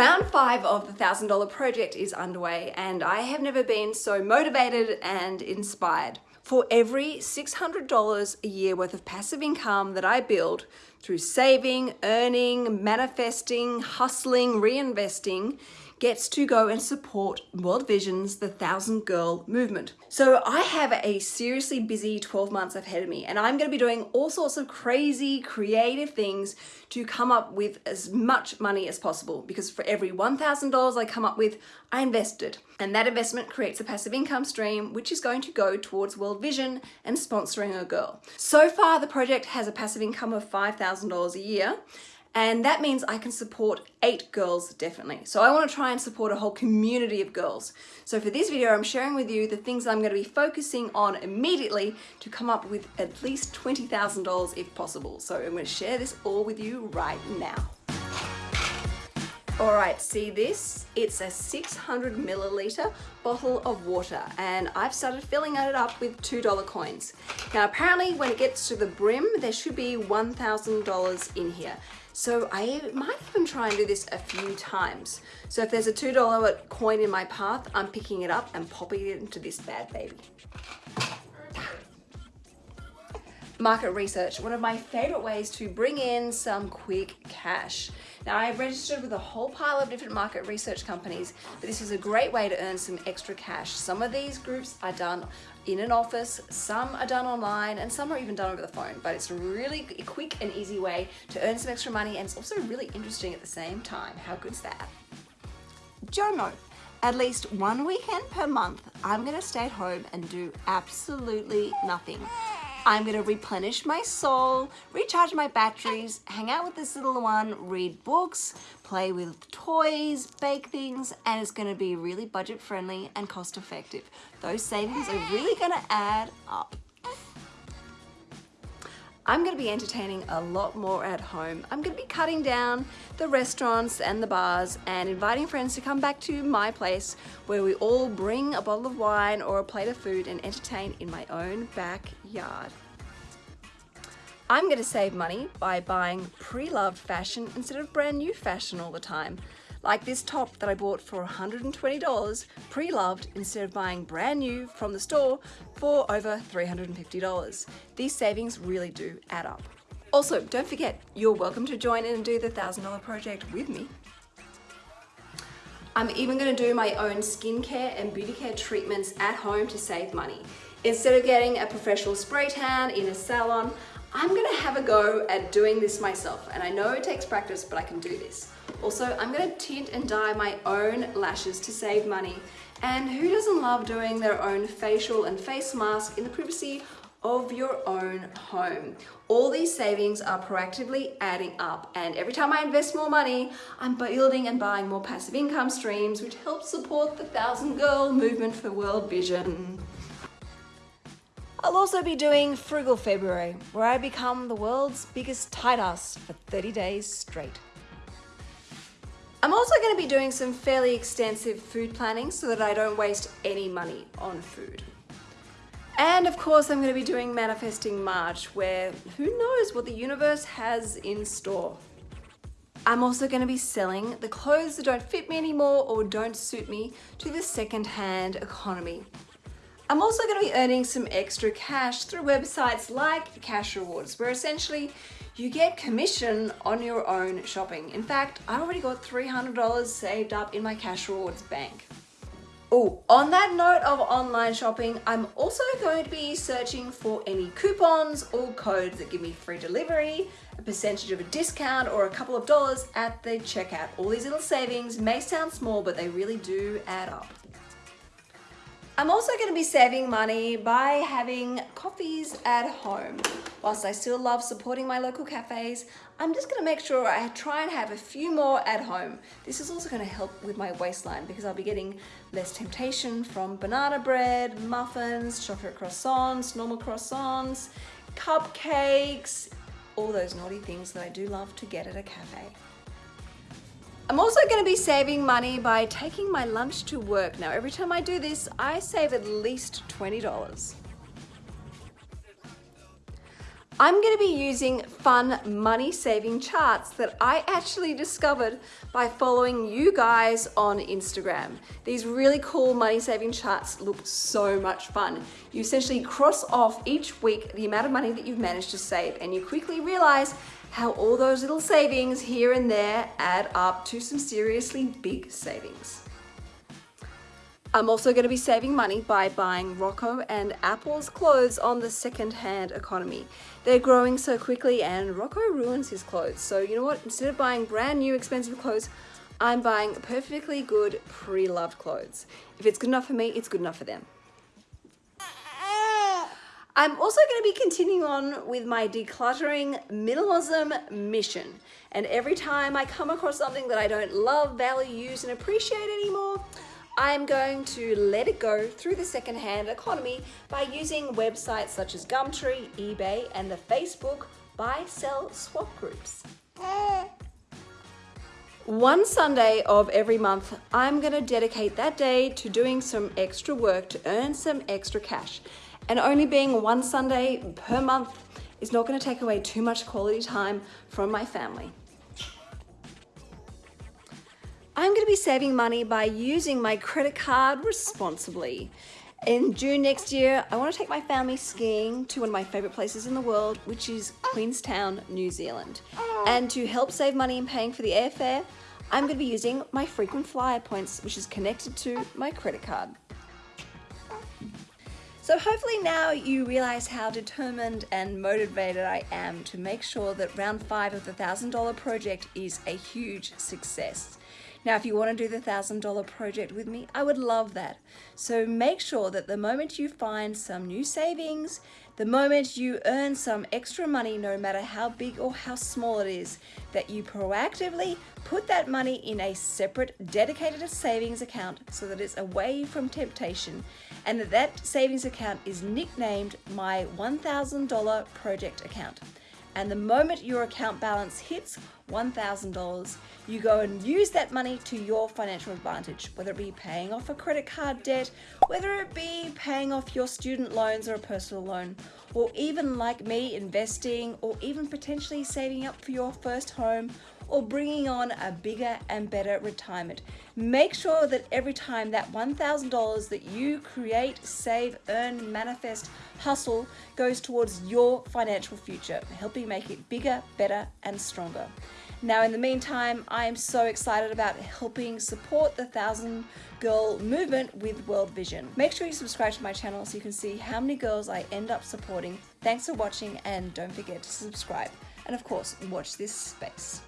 Round five of the $1,000 project is underway and I have never been so motivated and inspired. For every $600 a year worth of passive income that I build through saving, earning, manifesting, hustling, reinvesting, gets to go and support World Vision's The Thousand Girl movement. So I have a seriously busy 12 months ahead of me and I'm going to be doing all sorts of crazy creative things to come up with as much money as possible because for every $1,000 I come up with, I invest it. And that investment creates a passive income stream which is going to go towards World Vision and sponsoring a girl. So far the project has a passive income of $5,000 a year and that means I can support eight girls definitely. So I want to try and support a whole community of girls. So for this video, I'm sharing with you the things I'm going to be focusing on immediately to come up with at least $20,000 if possible. So I'm going to share this all with you right now. All right, see this? It's a 600 milliliter bottle of water and I've started filling it up with $2 coins. Now apparently when it gets to the brim, there should be $1,000 in here. So I might even try and do this a few times. So if there's a $2 coin in my path, I'm picking it up and popping it into this bad baby. Market research, one of my favorite ways to bring in some quick cash. Now I've registered with a whole pile of different market research companies, but this is a great way to earn some extra cash. Some of these groups are done in an office, some are done online, and some are even done over the phone. But it's a really quick and easy way to earn some extra money, and it's also really interesting at the same time. How good's that? JOMO. At least one weekend per month, I'm gonna stay at home and do absolutely nothing. I'm gonna replenish my soul, recharge my batteries, hang out with this little one, read books, play with toys, bake things, and it's gonna be really budget friendly and cost effective. Those savings are really gonna add up. I'm going to be entertaining a lot more at home. I'm going to be cutting down the restaurants and the bars and inviting friends to come back to my place where we all bring a bottle of wine or a plate of food and entertain in my own backyard. I'm going to save money by buying pre-loved fashion instead of brand new fashion all the time. Like this top that I bought for $120 pre-loved instead of buying brand new from the store for over $350. These savings really do add up. Also, don't forget, you're welcome to join in and do the $1,000 project with me. I'm even going to do my own skincare and beauty care treatments at home to save money. Instead of getting a professional spray tan in a salon, I'm gonna have a go at doing this myself. And I know it takes practice, but I can do this. Also, I'm gonna tint and dye my own lashes to save money. And who doesn't love doing their own facial and face mask in the privacy of your own home. All these savings are proactively adding up and every time I invest more money, I'm building and buying more passive income streams which help support the Thousand Girl movement for World Vision. I'll also be doing Frugal February, where I become the world's biggest tight ass for 30 days straight. I'm also going to be doing some fairly extensive food planning so that I don't waste any money on food. And of course, I'm going to be doing Manifesting March, where who knows what the universe has in store. I'm also going to be selling the clothes that don't fit me anymore or don't suit me to the second-hand economy. I'm also going to be earning some extra cash through websites like Cash Rewards, where essentially you get commission on your own shopping. In fact, I already got $300 saved up in my Cash Rewards bank. Oh, on that note of online shopping, I'm also going to be searching for any coupons or codes that give me free delivery, a percentage of a discount, or a couple of dollars at the checkout. All these little savings may sound small, but they really do add up. I'm also going to be saving money by having coffees at home. Whilst I still love supporting my local cafes, I'm just going to make sure I try and have a few more at home. This is also going to help with my waistline because I'll be getting less temptation from banana bread, muffins, chocolate croissants, normal croissants, cupcakes, all those naughty things that I do love to get at a cafe. I'm also going to be saving money by taking my lunch to work. Now, every time I do this, I save at least $20. I'm going to be using fun money saving charts that I actually discovered by following you guys on Instagram. These really cool money saving charts look so much fun. You essentially cross off each week the amount of money that you've managed to save and you quickly realize how all those little savings here and there add up to some seriously big savings. I'm also going to be saving money by buying Rocco and Apple's clothes on the second-hand economy. They're growing so quickly and Rocco ruins his clothes. So you know what? Instead of buying brand new expensive clothes, I'm buying perfectly good pre-loved clothes. If it's good enough for me, it's good enough for them. I'm also going to be continuing on with my decluttering minimalism mission. And every time I come across something that I don't love, value, use, and appreciate anymore, I'm going to let it go through the secondhand economy by using websites such as Gumtree, eBay, and the Facebook buy, sell, swap groups. One Sunday of every month, I'm going to dedicate that day to doing some extra work to earn some extra cash. And only being one Sunday per month is not going to take away too much quality time from my family. I'm going to be saving money by using my credit card responsibly. In June next year, I want to take my family skiing to one of my favorite places in the world, which is Queenstown, New Zealand. And to help save money in paying for the airfare, I'm going to be using my frequent flyer points, which is connected to my credit card. So hopefully now you realize how determined and motivated I am to make sure that round five of the $1,000 project is a huge success. Now, if you want to do the $1,000 project with me, I would love that. So make sure that the moment you find some new savings, the moment you earn some extra money, no matter how big or how small it is, that you proactively put that money in a separate dedicated savings account so that it's away from temptation and that that savings account is nicknamed my $1,000 project account. And the moment your account balance hits $1,000, you go and use that money to your financial advantage, whether it be paying off a credit card debt, whether it be paying off your student loans or a personal loan, or even like me, investing, or even potentially saving up for your first home or bringing on a bigger and better retirement. Make sure that every time that $1,000 that you create, save, earn, manifest, hustle goes towards your financial future, helping make it bigger, better, and stronger. Now, in the meantime, I am so excited about helping support the Thousand Girl movement with World Vision. Make sure you subscribe to my channel so you can see how many girls I end up supporting. Thanks for watching and don't forget to subscribe. And of course, watch this space.